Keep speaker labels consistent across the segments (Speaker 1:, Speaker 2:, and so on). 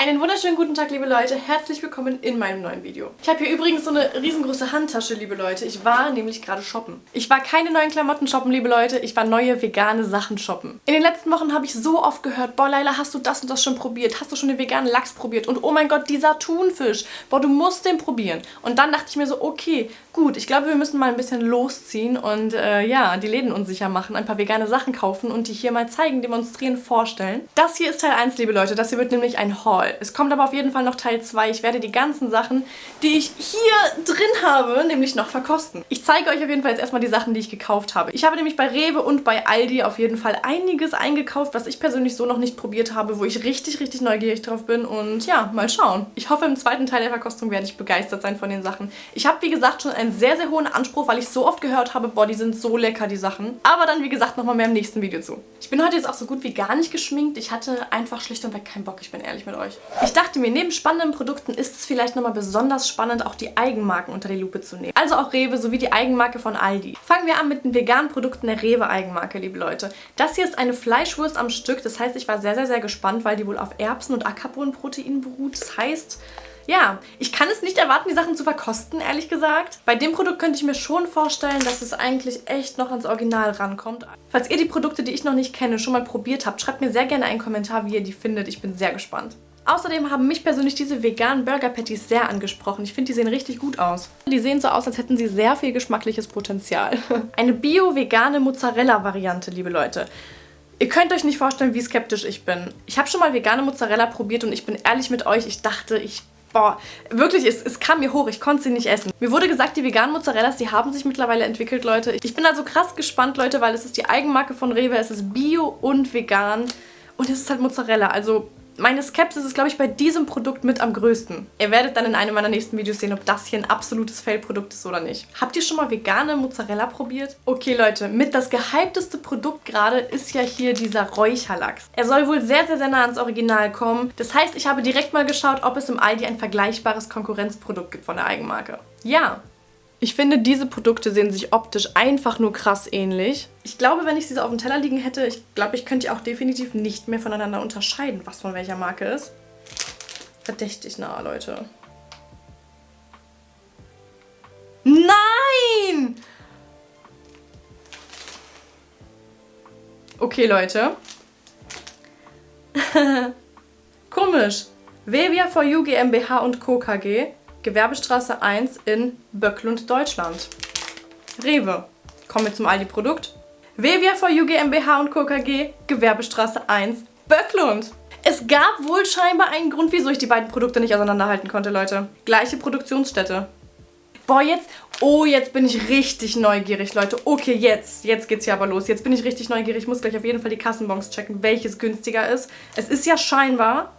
Speaker 1: Einen wunderschönen guten Tag, liebe Leute. Herzlich willkommen in meinem neuen Video. Ich habe hier übrigens so eine riesengroße Handtasche, liebe Leute. Ich war nämlich gerade shoppen. Ich war keine neuen Klamotten shoppen, liebe Leute. Ich war neue vegane Sachen shoppen. In den letzten Wochen habe ich so oft gehört, boah, Leila, hast du das und das schon probiert? Hast du schon den veganen Lachs probiert? Und oh mein Gott, dieser Thunfisch. Boah, du musst den probieren. Und dann dachte ich mir so, okay, gut, ich glaube, wir müssen mal ein bisschen losziehen und äh, ja, die Läden unsicher machen, ein paar vegane Sachen kaufen und die hier mal zeigen, demonstrieren, vorstellen. Das hier ist Teil 1, liebe Leute. Das hier wird nämlich ein Haul. Es kommt aber auf jeden Fall noch Teil 2. Ich werde die ganzen Sachen, die ich hier drin habe, nämlich noch verkosten. Ich zeige euch auf jeden Fall jetzt erstmal die Sachen, die ich gekauft habe. Ich habe nämlich bei Rewe und bei Aldi auf jeden Fall einiges eingekauft, was ich persönlich so noch nicht probiert habe, wo ich richtig, richtig neugierig drauf bin. Und ja, mal schauen. Ich hoffe, im zweiten Teil der Verkostung werde ich begeistert sein von den Sachen. Ich habe, wie gesagt, schon einen sehr, sehr hohen Anspruch, weil ich so oft gehört habe, boah, die sind so lecker, die Sachen. Aber dann, wie gesagt, nochmal mehr im nächsten Video zu. Ich bin heute jetzt auch so gut wie gar nicht geschminkt. Ich hatte einfach schlicht und weg keinen Bock, ich bin ehrlich mit euch. Ich dachte mir, neben spannenden Produkten ist es vielleicht nochmal besonders spannend, auch die Eigenmarken unter die Lupe zu nehmen. Also auch Rewe sowie die Eigenmarke von Aldi. Fangen wir an mit den veganen Produkten der Rewe Eigenmarke, liebe Leute. Das hier ist eine Fleischwurst am Stück. Das heißt, ich war sehr, sehr, sehr gespannt, weil die wohl auf Erbsen- und Ackerbohnenprotein beruht. Das heißt, ja, ich kann es nicht erwarten, die Sachen zu verkosten, ehrlich gesagt. Bei dem Produkt könnte ich mir schon vorstellen, dass es eigentlich echt noch ans Original rankommt. Falls ihr die Produkte, die ich noch nicht kenne, schon mal probiert habt, schreibt mir sehr gerne einen Kommentar, wie ihr die findet. Ich bin sehr gespannt. Außerdem haben mich persönlich diese veganen Burger Patties sehr angesprochen. Ich finde, die sehen richtig gut aus. Die sehen so aus, als hätten sie sehr viel geschmackliches Potenzial. Eine bio-vegane Mozzarella-Variante, liebe Leute. Ihr könnt euch nicht vorstellen, wie skeptisch ich bin. Ich habe schon mal vegane Mozzarella probiert und ich bin ehrlich mit euch, ich dachte, ich Boah, wirklich, es, es kam mir hoch. Ich konnte sie nicht essen. Mir wurde gesagt, die veganen Mozzarellas, die haben sich mittlerweile entwickelt, Leute. Ich bin also krass gespannt, Leute, weil es ist die Eigenmarke von Rewe. Es ist bio und vegan. Und es ist halt Mozzarella. Also meine Skepsis ist, glaube ich, bei diesem Produkt mit am größten. Ihr werdet dann in einem meiner nächsten Videos sehen, ob das hier ein absolutes Fail-Produkt ist oder nicht. Habt ihr schon mal vegane Mozzarella probiert? Okay, Leute, mit das gehypteste Produkt gerade ist ja hier dieser Räucherlachs. Er soll wohl sehr, sehr, sehr nah ans Original kommen. Das heißt, ich habe direkt mal geschaut, ob es im Aldi ein vergleichbares Konkurrenzprodukt gibt von der Eigenmarke. Ja, ich finde, diese Produkte sehen sich optisch einfach nur krass ähnlich. Ich glaube, wenn ich sie so auf dem Teller liegen hätte, ich glaube, ich könnte die auch definitiv nicht mehr voneinander unterscheiden, was von welcher Marke ist. Verdächtig nah, Leute. Nein! Okay, Leute. Komisch. Vevia for You GmbH und Co. KG Gewerbestraße 1 in Böcklund, Deutschland. Rewe. Kommen wir zum Aldi-Produkt. Vevia for You GmbH und Co. KG, Gewerbestraße 1, Böcklund. Es gab wohl scheinbar einen Grund, wieso ich die beiden Produkte nicht auseinanderhalten konnte, Leute. Gleiche Produktionsstätte. Boah, jetzt, oh, jetzt bin ich richtig neugierig, Leute. Okay, jetzt, jetzt geht's ja aber los. Jetzt bin ich richtig neugierig. Ich muss gleich auf jeden Fall die Kassenbons checken, welches günstiger ist. Es ist ja scheinbar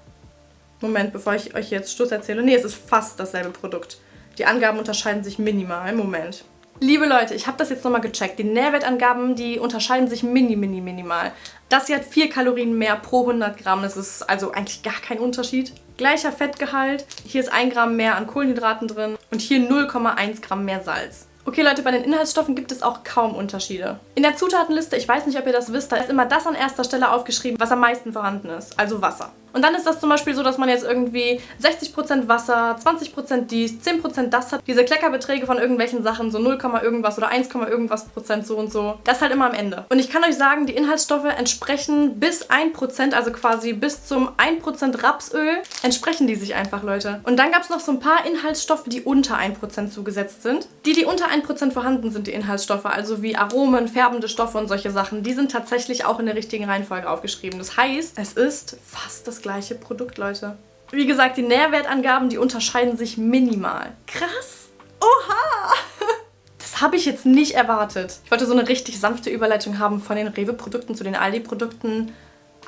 Speaker 1: Moment, bevor ich euch jetzt Schluss erzähle. Nee, es ist fast dasselbe Produkt. Die Angaben unterscheiden sich minimal. Moment. Liebe Leute, ich habe das jetzt nochmal gecheckt. Die Nährwertangaben, die unterscheiden sich mini, mini, minimal. Das hier hat 4 Kalorien mehr pro 100 Gramm. Das ist also eigentlich gar kein Unterschied. Gleicher Fettgehalt. Hier ist 1 Gramm mehr an Kohlenhydraten drin. Und hier 0,1 Gramm mehr Salz. Okay Leute, bei den Inhaltsstoffen gibt es auch kaum Unterschiede. In der Zutatenliste, ich weiß nicht, ob ihr das wisst, da ist immer das an erster Stelle aufgeschrieben, was am meisten vorhanden ist, also Wasser. Und dann ist das zum Beispiel so, dass man jetzt irgendwie 60% Wasser, 20% dies, 10% das hat. Diese Kleckerbeträge von irgendwelchen Sachen, so 0, irgendwas oder 1, irgendwas Prozent so und so. Das halt immer am Ende. Und ich kann euch sagen, die Inhaltsstoffe entsprechen bis 1%, also quasi bis zum 1% Rapsöl, entsprechen die sich einfach, Leute. Und dann gab es noch so ein paar Inhaltsstoffe, die unter 1% zugesetzt sind. Die, die unter 1% vorhanden sind, die Inhaltsstoffe, also wie Aromen, färbende Stoffe und solche Sachen, die sind tatsächlich auch in der richtigen Reihenfolge aufgeschrieben. Das heißt, es ist fast das gleiche Produkt, Leute. Wie gesagt, die Nährwertangaben, die unterscheiden sich minimal. Krass! Oha! Das habe ich jetzt nicht erwartet. Ich wollte so eine richtig sanfte Überleitung haben von den Rewe-Produkten zu den Aldi-Produkten.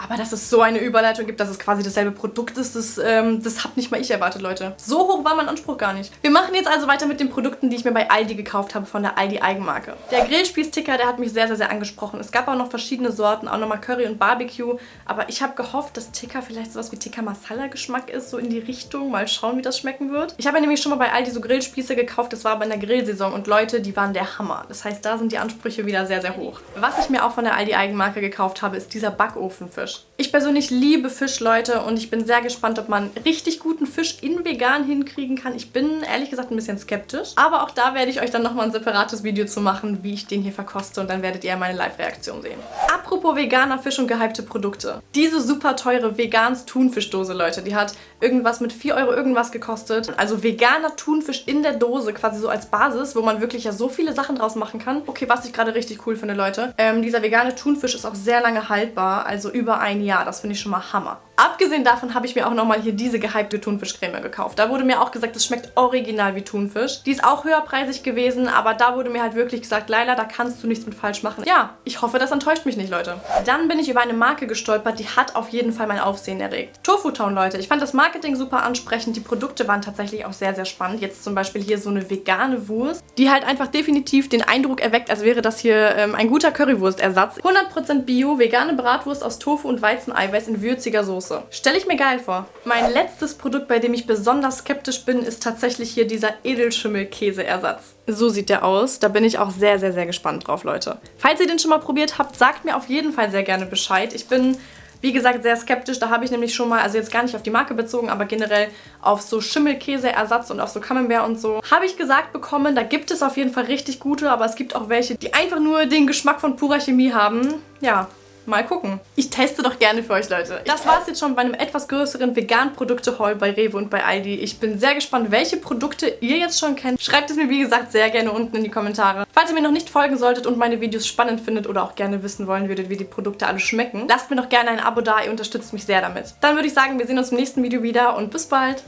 Speaker 1: Aber dass es so eine Überleitung gibt, dass es quasi dasselbe Produkt ist, das, ähm, das habe nicht mal ich erwartet, Leute. So hoch war mein Anspruch gar nicht. Wir machen jetzt also weiter mit den Produkten, die ich mir bei Aldi gekauft habe, von der Aldi Eigenmarke. Der Grillspieß-Ticker, der hat mich sehr, sehr, sehr angesprochen. Es gab auch noch verschiedene Sorten, auch nochmal Curry und Barbecue. Aber ich habe gehofft, dass Ticker vielleicht sowas wie Tikka Masala Geschmack ist, so in die Richtung. Mal schauen, wie das schmecken wird. Ich habe ja nämlich schon mal bei Aldi so Grillspieße gekauft, das war aber in der Grillsaison. Und Leute, die waren der Hammer. Das heißt, da sind die Ansprüche wieder sehr, sehr hoch. Was ich mir auch von der Aldi Eigenmarke gekauft habe, ist dieser Backofenfisch. Fisch. Ich persönlich liebe Fisch, Leute, und ich bin sehr gespannt, ob man richtig guten Fisch in vegan hinkriegen kann. Ich bin ehrlich gesagt ein bisschen skeptisch, aber auch da werde ich euch dann nochmal ein separates Video zu machen, wie ich den hier verkoste und dann werdet ihr meine Live-Reaktion sehen. Apropos veganer Fisch und gehypte Produkte. Diese super teure vegans Thunfischdose, Leute, die hat irgendwas mit 4 Euro irgendwas gekostet. Also veganer Thunfisch in der Dose, quasi so als Basis, wo man wirklich ja so viele Sachen draus machen kann. Okay, was ich gerade richtig cool finde, Leute. Ähm, dieser vegane Thunfisch ist auch sehr lange haltbar, also über ein Jahr. Das finde ich schon mal Hammer. Abgesehen davon habe ich mir auch nochmal hier diese gehypte Thunfischcreme gekauft. Da wurde mir auch gesagt, es schmeckt original wie Thunfisch. Die ist auch höherpreisig gewesen, aber da wurde mir halt wirklich gesagt, Leila, da kannst du nichts mit falsch machen. Ja, ich hoffe, das enttäuscht mich nicht, Leute. Dann bin ich über eine Marke gestolpert, die hat auf jeden Fall mein Aufsehen erregt. Tofu Town, Leute. Ich fand das Marketing super ansprechend. Die Produkte waren tatsächlich auch sehr, sehr spannend. Jetzt zum Beispiel hier so eine vegane Wurst, die halt einfach definitiv den Eindruck erweckt, als wäre das hier ähm, ein guter Currywurstersatz. 100% Bio, vegane Bratwurst aus Tofu und Weizeneiweiß in würziger Soße. Stelle ich mir geil vor. Mein letztes Produkt, bei dem ich besonders skeptisch bin, ist tatsächlich hier dieser Edelschimmelkäseersatz. So sieht der aus. Da bin ich auch sehr, sehr, sehr gespannt drauf, Leute. Falls ihr den schon mal probiert habt, sagt mir auf jeden Fall sehr gerne Bescheid. Ich bin wie gesagt, sehr skeptisch. Da habe ich nämlich schon mal, also jetzt gar nicht auf die Marke bezogen, aber generell auf so Schimmelkäseersatz und auf so Camembert und so, habe ich gesagt bekommen, da gibt es auf jeden Fall richtig gute, aber es gibt auch welche, die einfach nur den Geschmack von purer Chemie haben. Ja, Mal gucken. Ich teste doch gerne für euch, Leute. Das war es jetzt schon bei einem etwas größeren Vegan-Produkte-Haul bei Rewe und bei Aldi. Ich bin sehr gespannt, welche Produkte ihr jetzt schon kennt. Schreibt es mir, wie gesagt, sehr gerne unten in die Kommentare. Falls ihr mir noch nicht folgen solltet und meine Videos spannend findet oder auch gerne wissen wollen würdet, wie die Produkte alle schmecken, lasst mir doch gerne ein Abo da. Ihr unterstützt mich sehr damit. Dann würde ich sagen, wir sehen uns im nächsten Video wieder und bis bald.